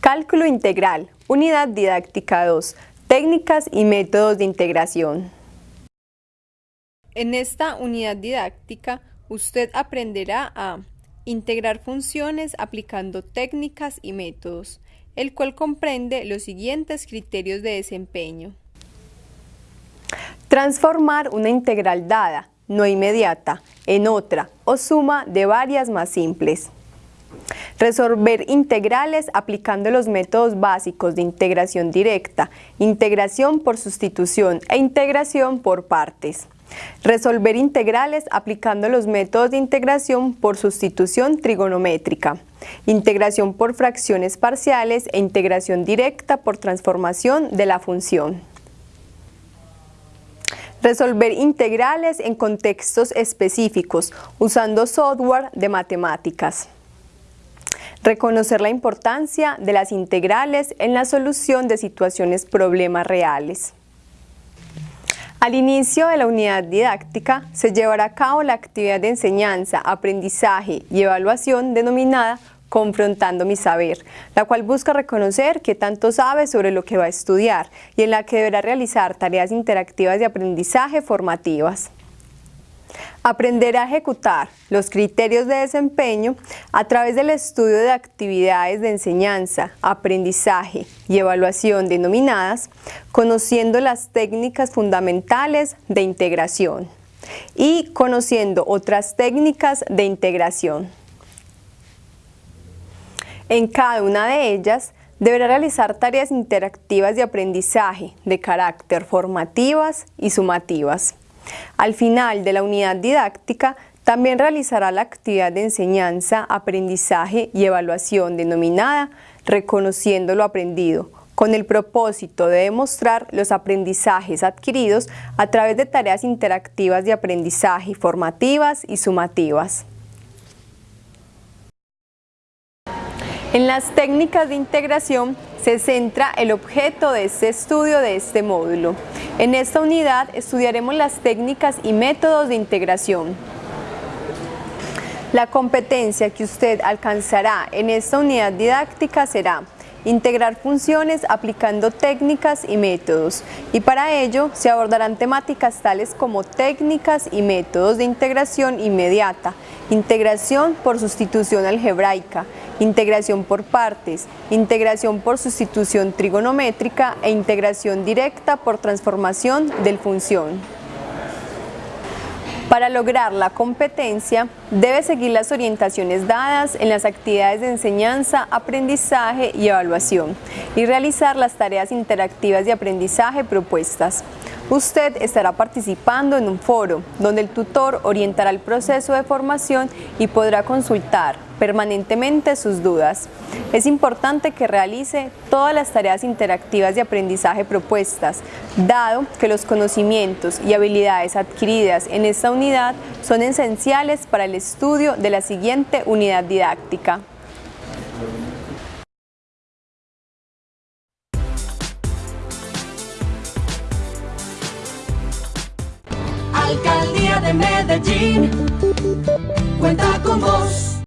Cálculo integral, unidad didáctica 2, técnicas y métodos de integración. En esta unidad didáctica, usted aprenderá a integrar funciones aplicando técnicas y métodos, el cual comprende los siguientes criterios de desempeño. Transformar una integral dada, no inmediata, en otra o suma de varias más simples. Resolver integrales aplicando los métodos básicos de integración directa, integración por sustitución e integración por partes. Resolver integrales aplicando los métodos de integración por sustitución trigonométrica, integración por fracciones parciales e integración directa por transformación de la función. Resolver integrales en contextos específicos usando software de matemáticas. Reconocer la importancia de las integrales en la solución de situaciones problemas reales. Al inicio de la unidad didáctica se llevará a cabo la actividad de enseñanza, aprendizaje y evaluación denominada Confrontando mi saber, la cual busca reconocer qué tanto sabe sobre lo que va a estudiar y en la que deberá realizar tareas interactivas de aprendizaje formativas. Aprender a ejecutar los criterios de desempeño a través del estudio de actividades de enseñanza, aprendizaje y evaluación denominadas, conociendo las técnicas fundamentales de integración y conociendo otras técnicas de integración. En cada una de ellas, deberá realizar tareas interactivas de aprendizaje de carácter formativas y sumativas. Al final de la unidad didáctica, también realizará la actividad de enseñanza, aprendizaje y evaluación denominada Reconociendo lo aprendido, con el propósito de demostrar los aprendizajes adquiridos a través de tareas interactivas de aprendizaje formativas y sumativas. En las técnicas de integración se centra el objeto de este estudio de este módulo. En esta unidad estudiaremos las técnicas y métodos de integración. La competencia que usted alcanzará en esta unidad didáctica será integrar funciones aplicando técnicas y métodos y para ello se abordarán temáticas tales como técnicas y métodos de integración inmediata, integración por sustitución algebraica, integración por partes, integración por sustitución trigonométrica e integración directa por transformación del función. Para lograr la competencia, debe seguir las orientaciones dadas en las actividades de enseñanza, aprendizaje y evaluación y realizar las tareas interactivas de aprendizaje propuestas. Usted estará participando en un foro donde el tutor orientará el proceso de formación y podrá consultar permanentemente sus dudas. Es importante que realice todas las tareas interactivas de aprendizaje propuestas, dado que los conocimientos y habilidades adquiridas en esta unidad son esenciales para el estudio de la siguiente unidad didáctica. Alcaldía de Medellín cuenta con vos.